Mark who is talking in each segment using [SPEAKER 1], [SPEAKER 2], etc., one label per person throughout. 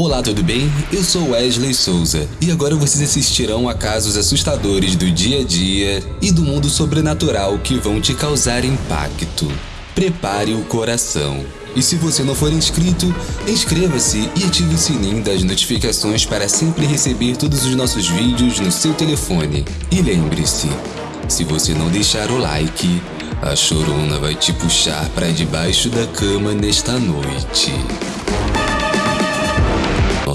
[SPEAKER 1] Olá, tudo bem? Eu sou Wesley Souza e agora vocês assistirão a casos assustadores do dia a dia e do mundo sobrenatural que vão te causar impacto. Prepare o coração. E se você não for inscrito, inscreva-se e ative o sininho das notificações para sempre receber todos os nossos vídeos no seu telefone. E lembre-se, se você não deixar o like, a chorona vai te puxar para debaixo da cama nesta noite.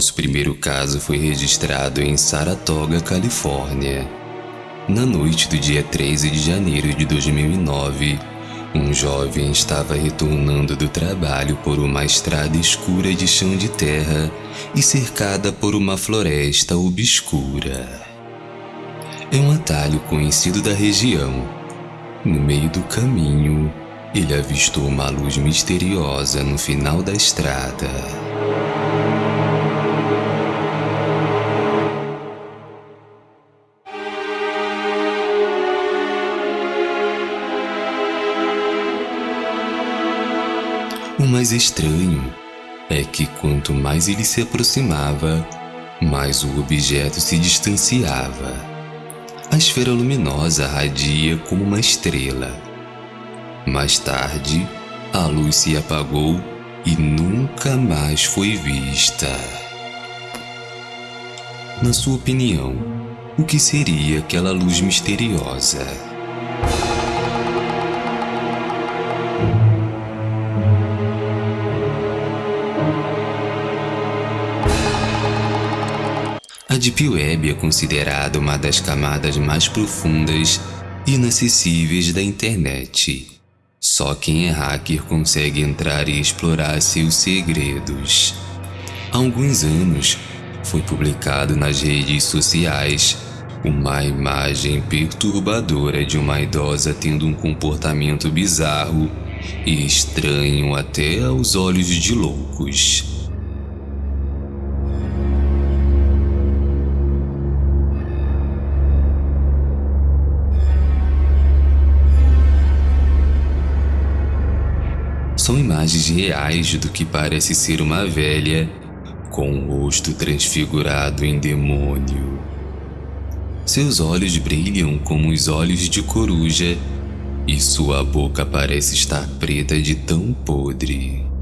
[SPEAKER 1] Nosso primeiro caso foi registrado em Saratoga, Califórnia. Na noite do dia 13 de janeiro de 2009, um jovem estava retornando do trabalho por uma estrada escura de chão de terra e cercada por uma floresta obscura. É um atalho conhecido da região. No meio do caminho, ele avistou uma luz misteriosa no final da estrada. Mais estranho é que quanto mais ele se aproximava, mais o objeto se distanciava. A esfera luminosa radia como uma estrela. Mais tarde, a luz se apagou e nunca mais foi vista. Na sua opinião, o que seria aquela luz misteriosa? Deep Web é considerada uma das camadas mais profundas e inacessíveis da internet. Só quem é hacker consegue entrar e explorar seus segredos. Há alguns anos, foi publicado nas redes sociais uma imagem perturbadora de uma idosa tendo um comportamento bizarro e estranho até aos olhos de loucos. São imagens reais do que parece ser uma velha com o rosto transfigurado em demônio. Seus olhos brilham como os olhos de coruja e sua boca parece estar preta de tão podre.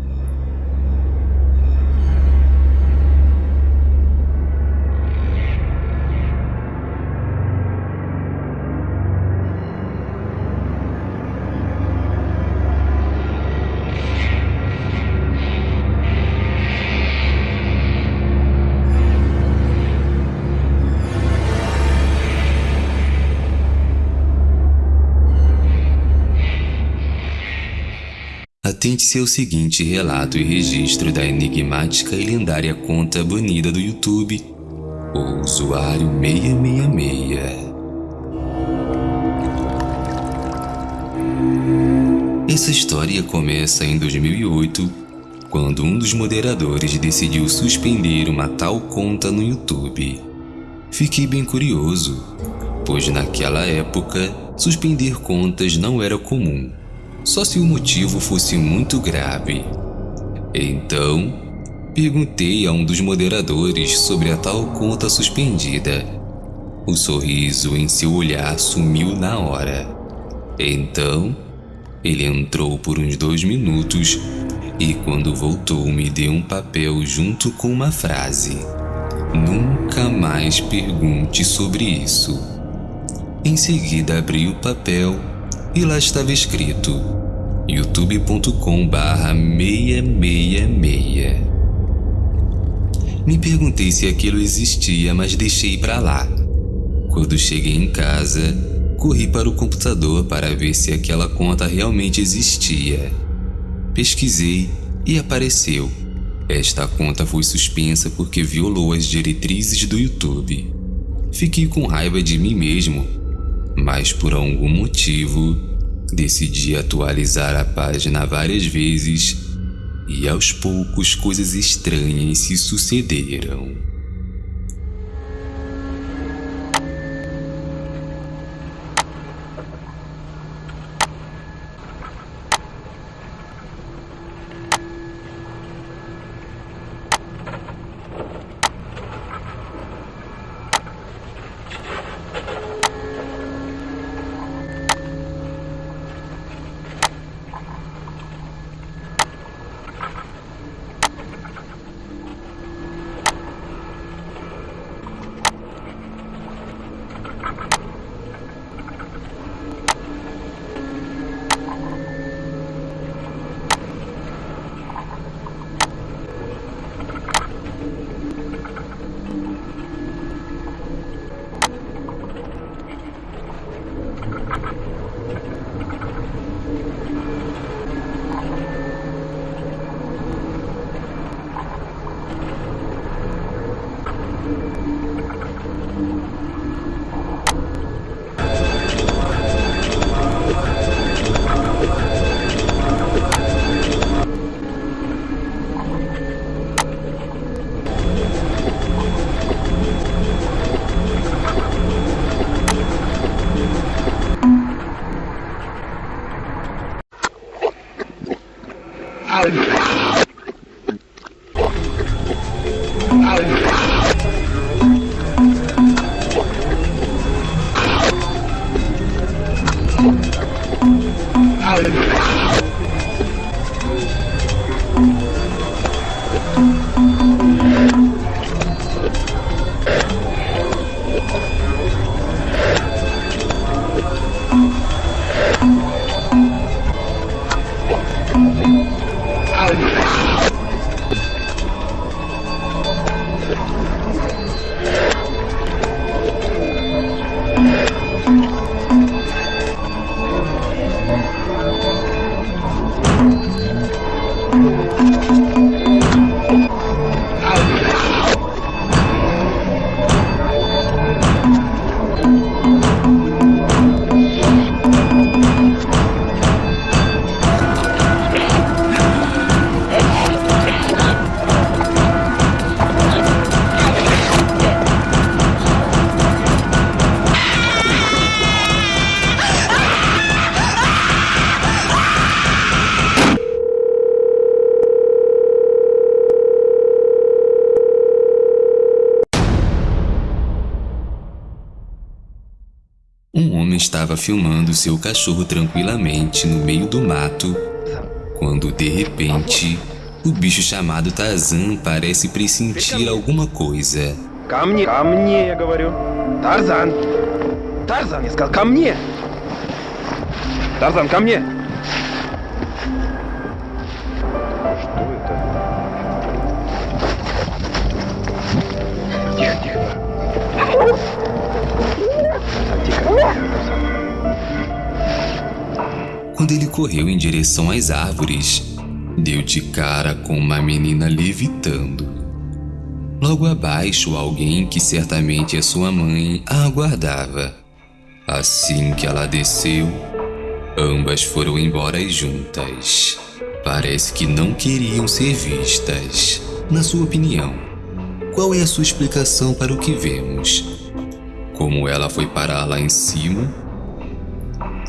[SPEAKER 1] Atente-se ao seguinte relato e registro da enigmática e lendária conta banida do YouTube, o usuário 666. Essa história começa em 2008, quando um dos moderadores decidiu suspender uma tal conta no YouTube. Fiquei bem curioso, pois naquela época, suspender contas não era comum só se o motivo fosse muito grave. Então, perguntei a um dos moderadores sobre a tal conta suspendida. O sorriso em seu olhar sumiu na hora. Então, ele entrou por uns dois minutos e quando voltou me deu um papel junto com uma frase. Nunca mais pergunte sobre isso. Em seguida abri o papel e lá estava escrito youtube.com barra 666. Me perguntei se aquilo existia, mas deixei para lá. Quando cheguei em casa, corri para o computador para ver se aquela conta realmente existia. Pesquisei e apareceu. Esta conta foi suspensa porque violou as diretrizes do YouTube. Fiquei com raiva de mim mesmo mas por algum motivo decidi atualizar a página várias vezes e aos poucos coisas estranhas se sucederam. Alan. Um homem estava filmando seu cachorro tranquilamente no meio do mato, quando de repente, o bicho chamado Tarzan parece pressentir alguma coisa.
[SPEAKER 2] Ко мне, ко мне, я говорю. Тарзан! Тарзан, я сказал, ко мне! Тарзан, ко мне!
[SPEAKER 1] Quando ele correu em direção às árvores, deu de cara com uma menina levitando. Logo abaixo, alguém que certamente é sua mãe a aguardava. Assim que ela desceu, ambas foram embora juntas. Parece que não queriam ser vistas. Na sua opinião, qual é a sua explicação para o que vemos? Como ela foi parar lá em cima?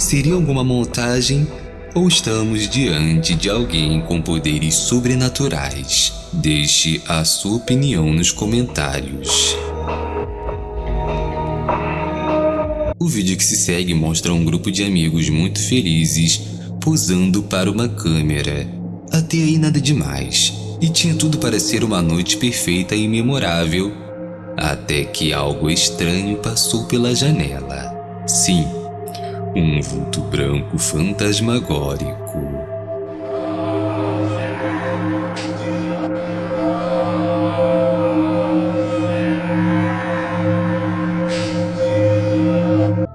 [SPEAKER 1] Seria alguma montagem ou estamos diante de alguém com poderes sobrenaturais? Deixe a sua opinião nos comentários. O vídeo que se segue mostra um grupo de amigos muito felizes posando para uma câmera. Até aí nada demais, e tinha tudo para ser uma noite perfeita e memorável, até que algo estranho passou pela janela. Sim, um vulto branco fantasmagórico.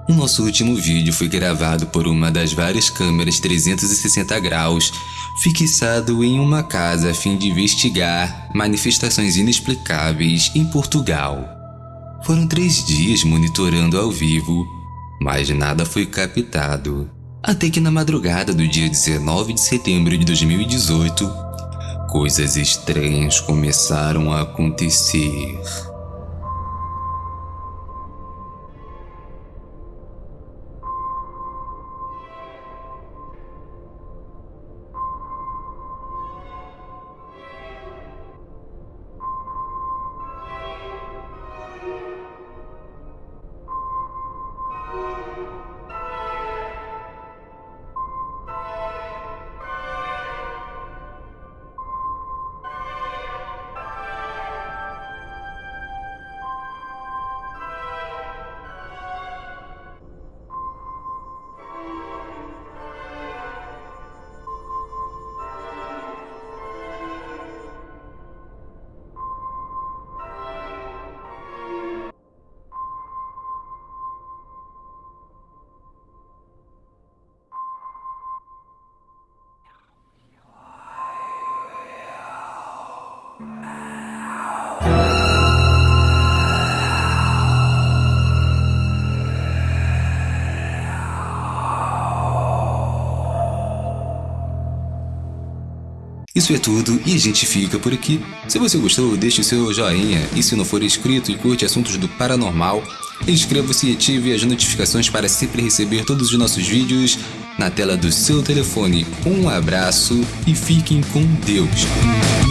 [SPEAKER 1] O nosso último vídeo foi gravado por uma das várias câmeras 360 graus fixado em uma casa a fim de investigar manifestações inexplicáveis em Portugal. Foram três dias monitorando ao vivo mas nada foi captado. Até que na madrugada do dia 19 de setembro de 2018, coisas estranhas começaram a acontecer. Isso é tudo e a gente fica por aqui. Se você gostou, deixe o seu joinha e se não for inscrito e curte assuntos do paranormal, inscreva-se e ative as notificações para sempre receber todos os nossos vídeos na tela do seu telefone. Um abraço e fiquem com Deus!